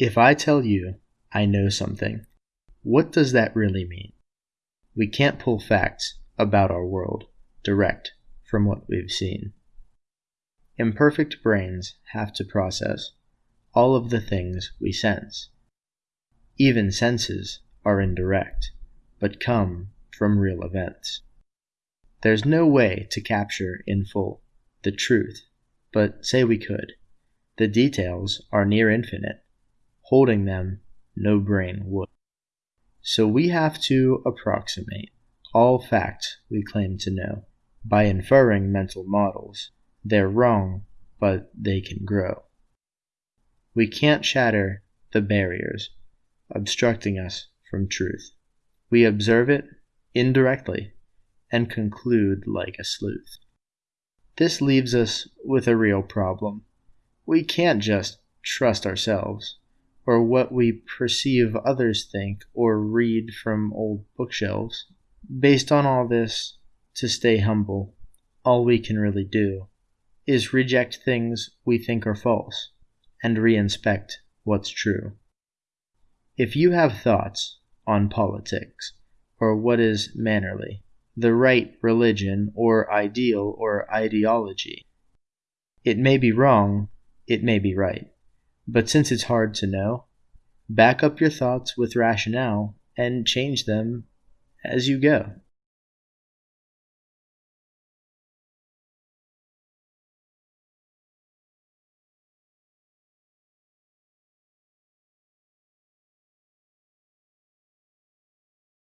If I tell you I know something, what does that really mean? We can't pull facts about our world direct from what we've seen. Imperfect brains have to process all of the things we sense. Even senses are indirect, but come from real events. There's no way to capture in full the truth, but say we could. The details are near infinite. Holding them, no brain would. So we have to approximate all facts we claim to know by inferring mental models. They're wrong, but they can grow. We can't shatter the barriers obstructing us from truth. We observe it indirectly and conclude like a sleuth. This leaves us with a real problem. We can't just trust ourselves or what we perceive others think or read from old bookshelves. Based on all this, to stay humble, all we can really do is reject things we think are false and reinspect what's true. If you have thoughts on politics or what is mannerly, the right religion or ideal or ideology, it may be wrong, it may be right. But since it's hard to know, back up your thoughts with rationale and change them as you go.